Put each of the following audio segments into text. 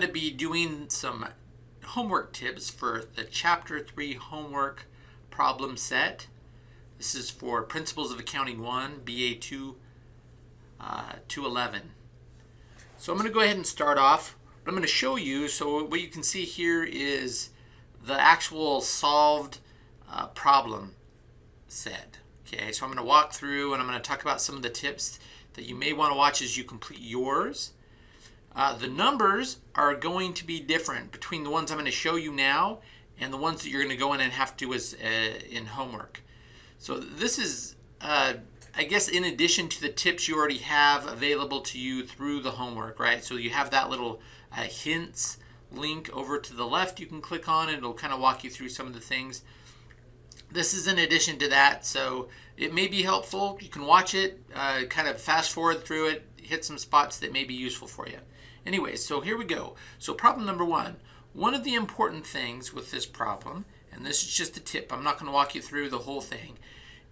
going to be doing some homework tips for the Chapter 3 homework problem set. This is for Principles of Accounting 1, BA 2, uh, 211. So I'm going to go ahead and start off. What I'm going to show you, so what you can see here is the actual solved uh, problem set. Okay, so I'm going to walk through and I'm going to talk about some of the tips that you may want to watch as you complete yours. Uh, the numbers are going to be different between the ones I'm going to show you now and the ones that you're going to go in and have to do as uh, in homework. So this is, uh, I guess, in addition to the tips you already have available to you through the homework, right? So you have that little uh, hints link over to the left you can click on and it'll kind of walk you through some of the things. This is in addition to that, so it may be helpful. You can watch it, uh, kind of fast forward through it, hit some spots that may be useful for you. Anyway, so here we go. So problem number one. One of the important things with this problem, and this is just a tip, I'm not going to walk you through the whole thing,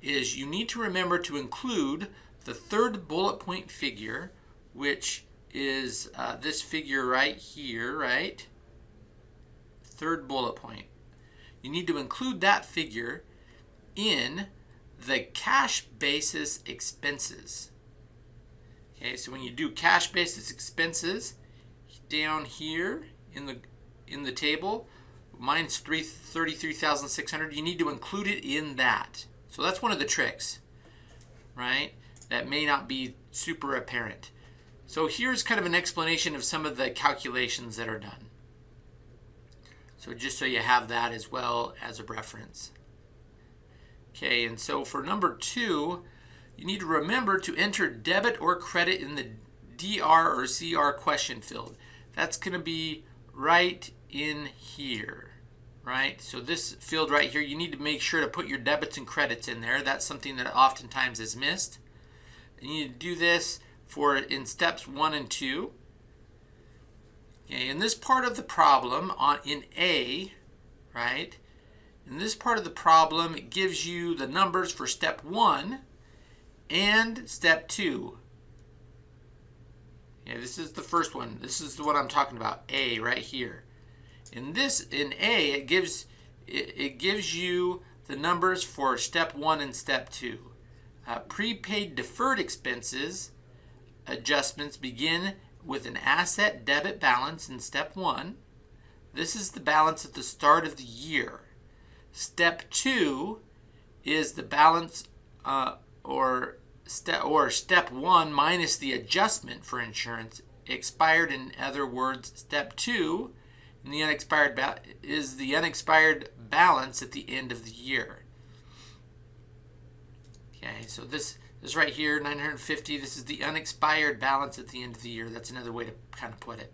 is you need to remember to include the third bullet point figure, which is uh, this figure right here, right? Third bullet point. You need to include that figure in the cash basis expenses. Okay, so when you do cash basis expenses, down here in the in the table, mine's 33,600, you need to include it in that. So that's one of the tricks, right? That may not be super apparent. So here's kind of an explanation of some of the calculations that are done. So just so you have that as well as a reference. Okay, and so for number two, you need to remember to enter debit or credit in the DR or CR question field. That's going to be right in here, right? So this field right here, you need to make sure to put your debits and credits in there. That's something that oftentimes is missed. And you need to do this for in steps one and two. Okay, in this part of the problem on in A, right? In this part of the problem, it gives you the numbers for step one and step two. Yeah, this is the first one. This is one I'm talking about, A, right here. In this, in A, it gives it, it gives you the numbers for step one and step two. Uh, prepaid deferred expenses adjustments begin with an asset debit balance in step one. This is the balance at the start of the year. Step two is the balance uh, or step or step one minus the adjustment for insurance expired. In other words, step two in the unexpired is the unexpired balance at the end of the year. Okay, so this this right here, 950. This is the unexpired balance at the end of the year. That's another way to kind of put it.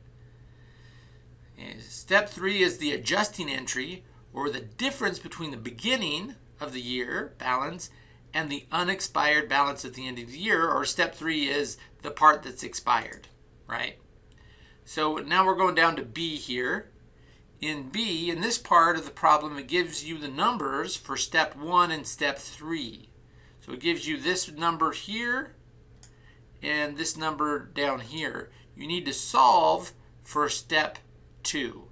And step three is the adjusting entry, or the difference between the beginning of the year balance and the unexpired balance at the end of the year, or step three is the part that's expired, right? So now we're going down to B here. In B, in this part of the problem, it gives you the numbers for step one and step three. So it gives you this number here and this number down here. You need to solve for step two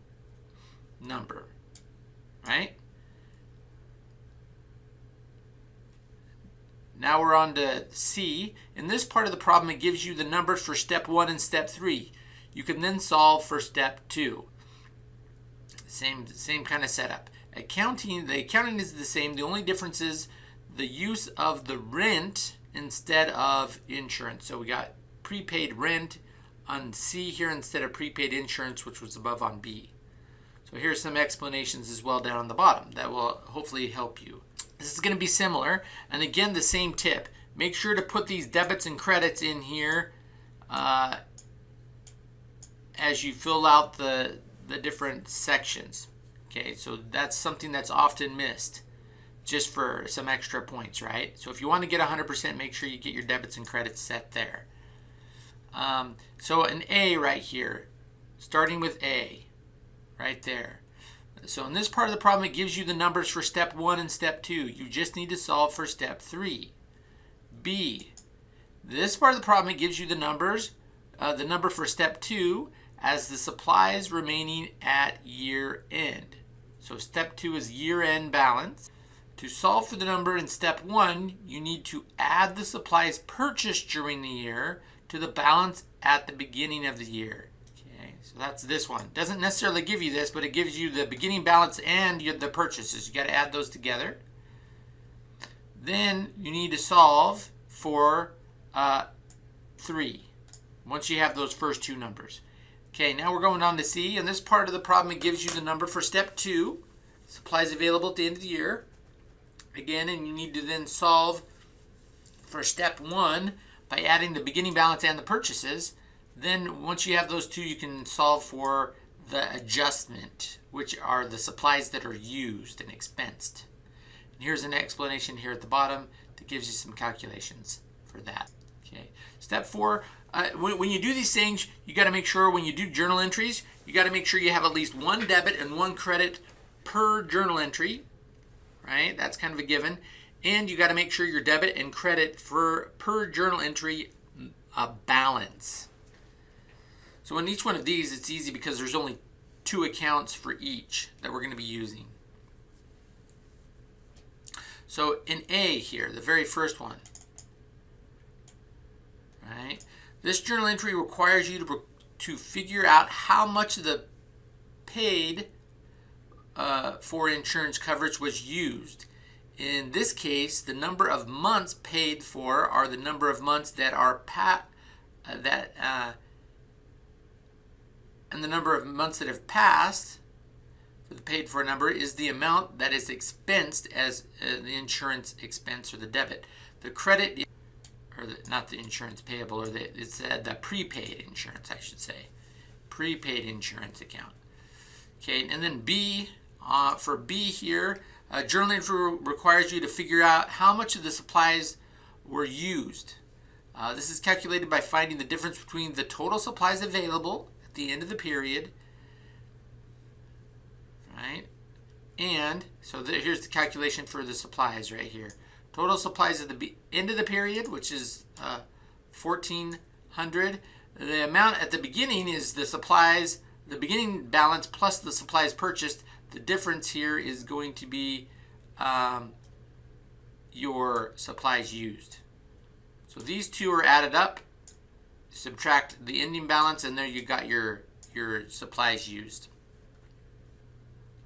number, right? Now we're on to C. In this part of the problem, it gives you the numbers for step one and step three. You can then solve for step two. Same, same kind of setup. Accounting, the accounting is the same. The only difference is the use of the rent instead of insurance. So we got prepaid rent on C here instead of prepaid insurance, which was above on B. So here's some explanations as well down on the bottom that will hopefully help you. This is going to be similar. And again, the same tip. Make sure to put these debits and credits in here uh, as you fill out the, the different sections. Okay, so that's something that's often missed just for some extra points, right? So if you want to get 100%, make sure you get your debits and credits set there. Um, so an A right here, starting with A, right there. So in this part of the problem, it gives you the numbers for step one and step two. You just need to solve for step three. B, this part of the problem, it gives you the numbers, uh, the number for step two, as the supplies remaining at year end. So step two is year end balance. To solve for the number in step one, you need to add the supplies purchased during the year to the balance at the beginning of the year. So that's this one. Doesn't necessarily give you this, but it gives you the beginning balance and the purchases. You got to add those together. Then you need to solve for uh, 3 once you have those first two numbers. Okay, now we're going on to C. and this part of the problem, it gives you the number for step 2, supplies available at the end of the year. Again, and you need to then solve for step 1 by adding the beginning balance and the purchases. Then once you have those two, you can solve for the adjustment, which are the supplies that are used and expensed. And here's an explanation here at the bottom that gives you some calculations for that. Okay. Step four, uh, when, when, you do these things, you got to make sure when you do journal entries, you got to make sure you have at least one debit and one credit per journal entry, right? That's kind of a given. And you got to make sure your debit and credit for per journal entry uh, balance. So in each one of these, it's easy because there's only two accounts for each that we're going to be using. So in A here, the very first one, right? This journal entry requires you to, to figure out how much of the paid uh, for insurance coverage was used. In this case, the number of months paid for are the number of months that are pa uh, that uh, and the number of months that have passed for the paid for number is the amount that is expensed as uh, the insurance expense or the debit. The credit or the, not the insurance payable, or the, it's uh, the prepaid insurance, I should say. Prepaid insurance account. Okay, and then B, uh, for B here, uh, journal entry requires you to figure out how much of the supplies were used. Uh, this is calculated by finding the difference between the total supplies available the end of the period, right? And, so here's the calculation for the supplies right here. Total supplies at the end of the period, which is uh, 1400. The amount at the beginning is the supplies, the beginning balance plus the supplies purchased. The difference here is going to be um, your supplies used. So these two are added up. Subtract the ending balance, and there you got your your supplies used.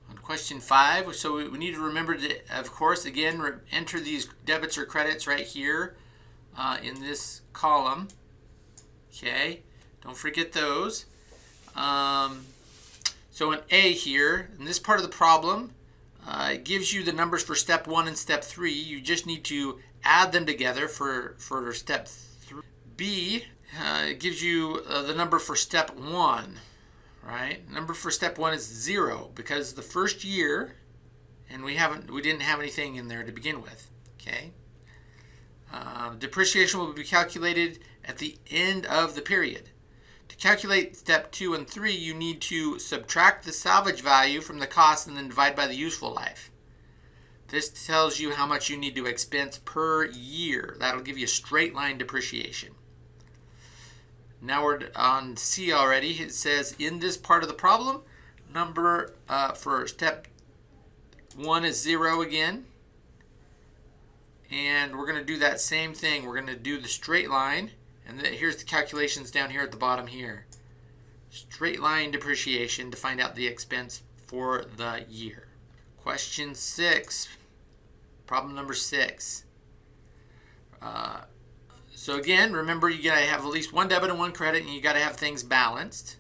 On question five, so we need to remember to, of course, again, enter these debits or credits right here uh, in this column. Okay, don't forget those. Um, so in A here, in this part of the problem, uh, it gives you the numbers for step one and step three. You just need to add them together for, for step three. B, uh, it gives you uh, the number for step one right? Number for step one is zero because the first year, and we haven't, we didn't have anything in there to begin with, okay? Uh, depreciation will be calculated at the end of the period. To calculate step two and three, you need to subtract the salvage value from the cost and then divide by the useful life. This tells you how much you need to expense per year. That'll give you straight line depreciation. Now we're on C already. It says in this part of the problem, number uh, for step one is zero again. And we're going to do that same thing. We're going to do the straight line. And the, here's the calculations down here at the bottom here. Straight line depreciation to find out the expense for the year. Question six, problem number six. Uh, so again, remember you gotta have at least one debit and one credit and you gotta have things balanced.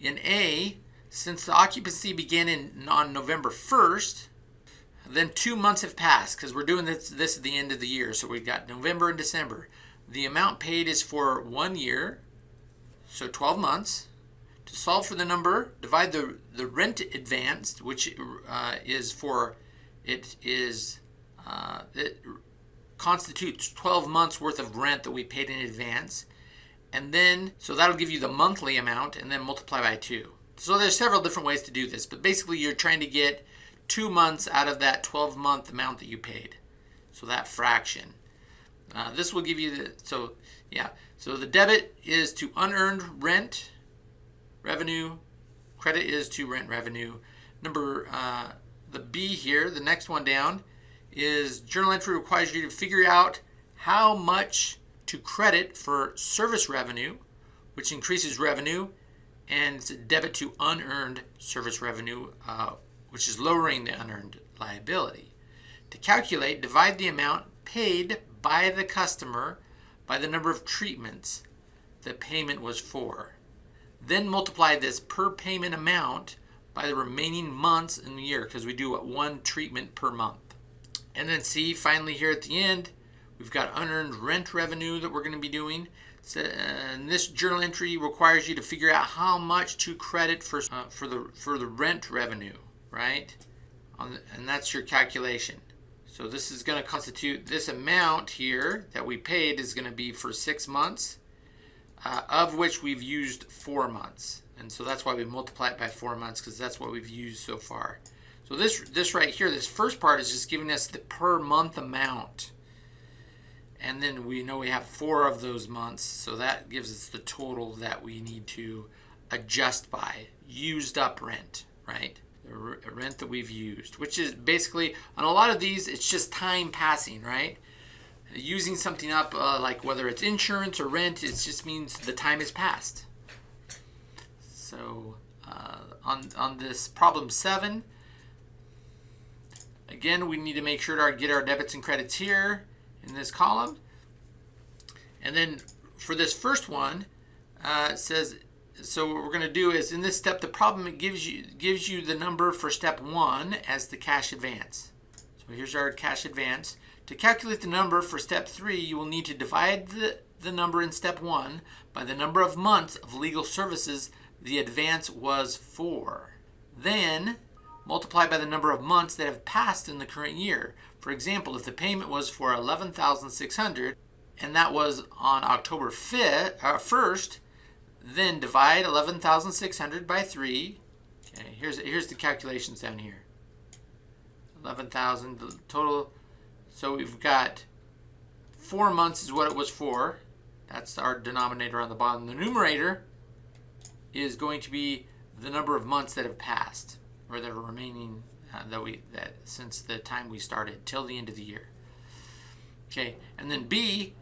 In A, since the occupancy began in, on November 1st, then two months have passed because we're doing this, this at the end of the year. So we've got November and December. The amount paid is for one year, so 12 months. To solve for the number, divide the, the rent advanced, which uh, is for, it is, uh, it, constitutes 12 months worth of rent that we paid in advance. And then, so that'll give you the monthly amount and then multiply by two. So there's several different ways to do this, but basically you're trying to get two months out of that 12 month amount that you paid. So that fraction. Uh, this will give you the, so yeah, so the debit is to unearned rent revenue. Credit is to rent revenue. Number uh, the B here, the next one down, is journal entry requires you to figure out how much to credit for service revenue, which increases revenue, and debit to unearned service revenue, uh, which is lowering the unearned liability. To calculate, divide the amount paid by the customer by the number of treatments the payment was for. Then multiply this per payment amount by the remaining months in the year because we do one treatment per month. And then see, finally here at the end, we've got unearned rent revenue that we're going to be doing. So, and this journal entry requires you to figure out how much to credit for uh, for the for the rent revenue, right? The, and that's your calculation. So this is going to constitute this amount here that we paid is going to be for six months, uh, of which we've used four months. And so that's why we multiply it by four months because that's what we've used so far. So this, this right here, this first part is just giving us the per month amount. And then we know we have four of those months. So that gives us the total that we need to adjust by. Used up rent, right? The rent that we've used, which is basically, on a lot of these, it's just time passing, right? Using something up, uh, like whether it's insurance or rent, it just means the time has passed. So uh, on, on this problem seven, Again, we need to make sure to get our debits and credits here in this column. And then for this first one, uh, it says, so what we're going to do is in this step, the problem it gives you gives you the number for step one as the cash advance. So here's our cash advance. To calculate the number for step three, you will need to divide the, the number in step one by the number of months of legal services the advance was for. Then multiply by the number of months that have passed in the current year. For example, if the payment was for 11,600 and that was on October 5th, uh, 1st, then divide 11,600 by 3. Okay, here's, here's the calculations down here. 11,000 total. So we've got four months is what it was for. That's our denominator on the bottom. The numerator is going to be the number of months that have passed or the remaining uh, that we that since the time we started till the end of the year. Okay, and then B,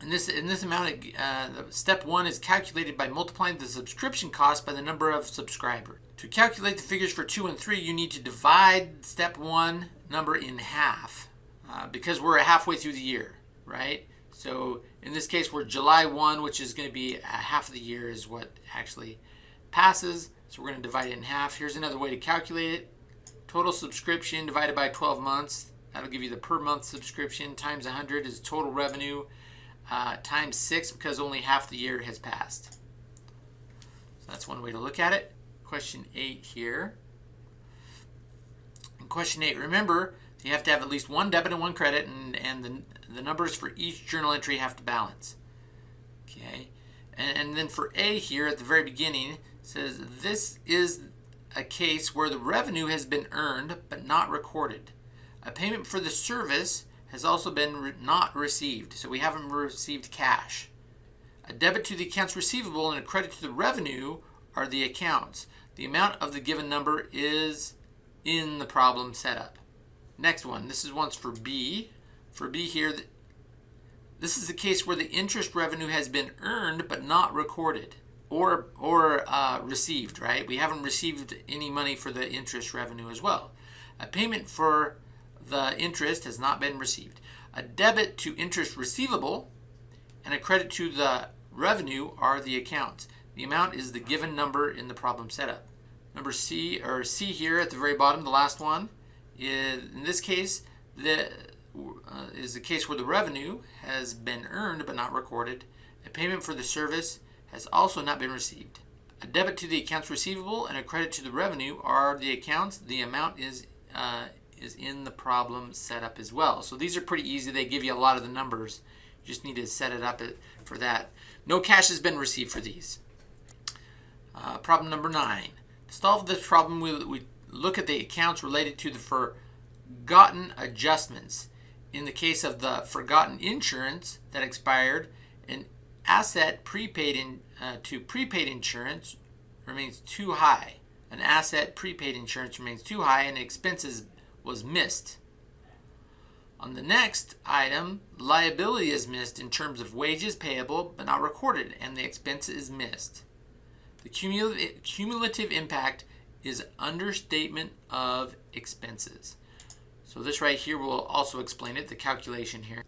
in this in this amount, uh, step one is calculated by multiplying the subscription cost by the number of subscribers. To calculate the figures for two and three, you need to divide step one number in half uh, because we're halfway through the year, right? So in this case, we're July 1, which is going to be half of the year is what actually passes. So we're going to divide it in half. Here's another way to calculate it. Total subscription divided by 12 months. That'll give you the per month subscription times 100 is total revenue uh, times 6 because only half the year has passed. So that's one way to look at it. Question 8 here. In question 8, remember you have to have at least one debit and one credit and, and the, the numbers for each journal entry have to balance. Okay, and, and then for A here at the very beginning, says this is a case where the revenue has been earned but not recorded. A payment for the service has also been re not received, so we haven't received cash. A debit to the accounts receivable and a credit to the revenue are the accounts. The amount of the given number is in the problem setup. Next one, this is once for B. For B here, this is the case where the interest revenue has been earned but not recorded or or uh, received, right? We haven't received any money for the interest revenue as well. A payment for the interest has not been received. A debit to interest receivable and a credit to the revenue are the accounts. The amount is the given number in the problem setup. Number C or C here at the very bottom, the last one, is in this case the uh, is the case where the revenue has been earned but not recorded. A payment for the service has also not been received. A debit to the accounts receivable and a credit to the revenue are the accounts. The amount is uh, is in the problem setup as well. So these are pretty easy. They give you a lot of the numbers. You just need to set it up for that. No cash has been received for these. Uh, problem number nine. To solve this problem, we, we look at the accounts related to the forgotten adjustments. In the case of the forgotten insurance that expired, an asset prepaid in, uh, to prepaid insurance remains too high. An asset prepaid insurance remains too high and expenses was missed. On the next item, liability is missed in terms of wages payable but not recorded, and the expense is missed. The cumulative, cumulative impact is understatement of expenses. So this right here will also explain it, the calculation here.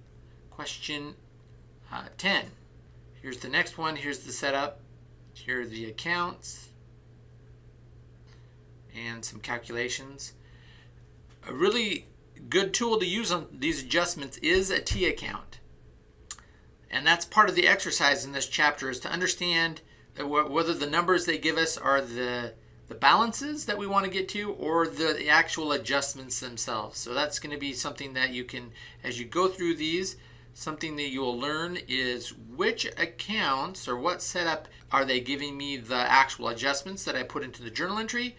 Question uh, 10. Here's the next one. Here's the setup. Here are the accounts and some calculations. A really good tool to use on these adjustments is a T account. And that's part of the exercise in this chapter is to understand whether the numbers they give us are the, the balances that we want to get to or the actual adjustments themselves. So that's going to be something that you can, as you go through these, something that you will learn is which accounts or what setup are they giving me the actual adjustments that I put into the journal entry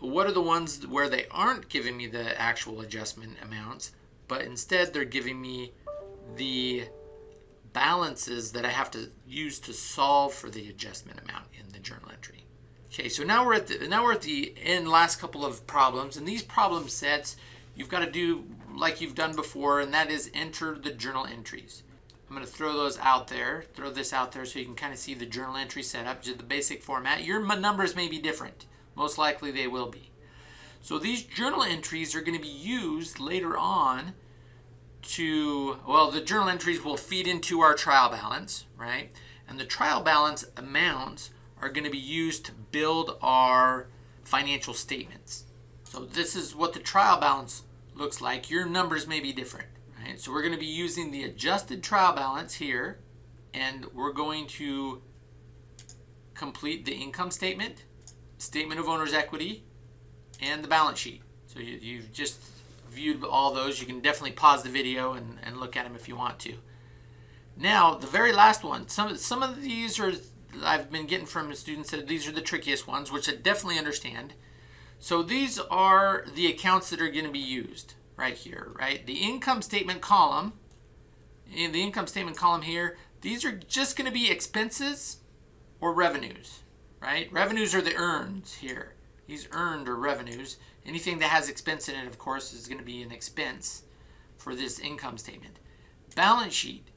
what are the ones where they aren't giving me the actual adjustment amounts, but instead they're giving me the balances that I have to use to solve for the adjustment amount in the journal entry. Okay, so now we're at the now we're at the end last couple of problems, and these problem sets you've got to do like you've done before, and that is enter the journal entries. I'm going to throw those out there, throw this out there so you can kind of see the journal entry setup, just the basic format. Your numbers may be different. Most likely they will be. So these journal entries are going to be used later on to, well, the journal entries will feed into our trial balance, right? And the trial balance amounts are going to be used to build our financial statements. So this is what the trial balance looks like. Your numbers may be different, right? So we're going to be using the adjusted trial balance here, and we're going to complete the income statement statement of owner's equity, and the balance sheet. So you, you've just viewed all those. You can definitely pause the video and, and look at them if you want to. Now, the very last one. Some, some of these are I've been getting from students that these are the trickiest ones, which I definitely understand. So these are the accounts that are going to be used right here, right? The income statement column, in the income statement column here, these are just going to be expenses or revenues right? Revenues are the earns here. These earned are revenues. Anything that has expense in it, of course, is going to be an expense for this income statement. Balance sheet.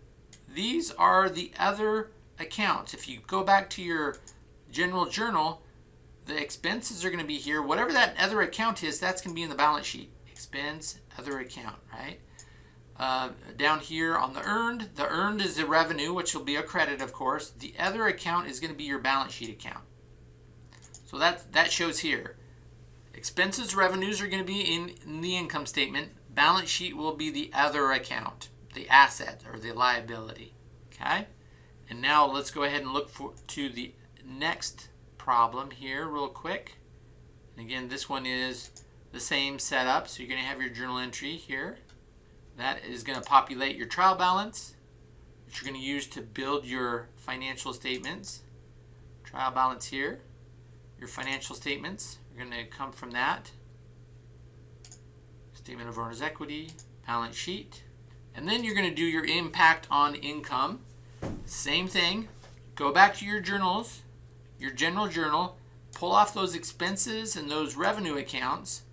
These are the other accounts. If you go back to your general journal, the expenses are going to be here. Whatever that other account is, that's going to be in the balance sheet. Expense, other account, right? Uh, down here on the earned, the earned is the revenue, which will be a credit, of course. The other account is going to be your balance sheet account. So that, that shows here. Expenses, revenues are going to be in, in the income statement. Balance sheet will be the other account, the asset or the liability. Okay? And now let's go ahead and look for, to the next problem here real quick. And again, this one is the same setup. So you're going to have your journal entry here. That is going to populate your trial balance, which you're going to use to build your financial statements. Trial balance here. Your financial statements are going to come from that. Statement of owner's equity, balance sheet. And then you're going to do your impact on income. Same thing. Go back to your journals, your general journal, pull off those expenses and those revenue accounts,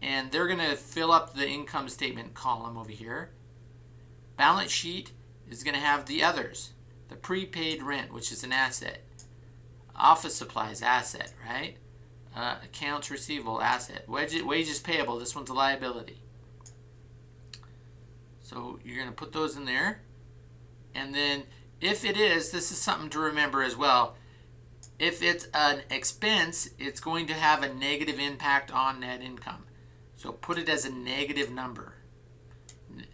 and they're going to fill up the income statement column over here. Balance sheet is going to have the others, the prepaid rent, which is an asset. Office supplies, asset, right? Uh, accounts receivable, asset. Wages, wages payable, this one's a liability. So you're going to put those in there. And then if it is, this is something to remember as well. If it's an expense, it's going to have a negative impact on net income. So put it as a negative number.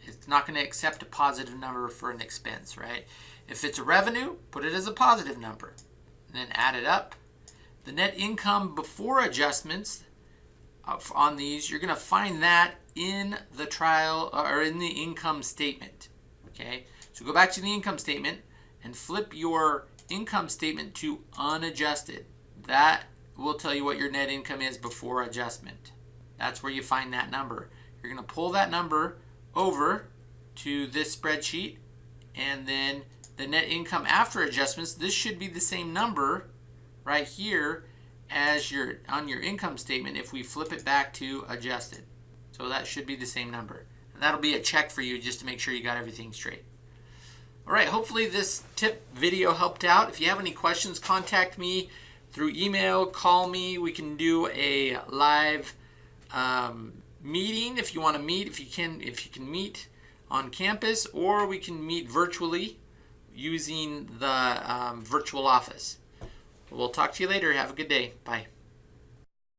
It's not going to accept a positive number for an expense, right? If it's a revenue, put it as a positive number and then add it up. The net income before adjustments on these, you're going to find that in the trial uh, or in the income statement. Okay, so go back to the income statement and flip your income statement to unadjusted. That will tell you what your net income is before adjustment. That's where you find that number. You're going to pull that number over to this spreadsheet and then the net income after adjustments, this should be the same number right here as your on your income statement if we flip it back to adjusted. So that should be the same number. And that'll be a check for you just to make sure you got everything straight. All right, hopefully this tip video helped out. If you have any questions, contact me through email, call me. We can do a live um, meeting if you want to meet, if you can, if you can meet on campus, or we can meet virtually using the um, virtual office. We'll talk to you later. Have a good day. Bye.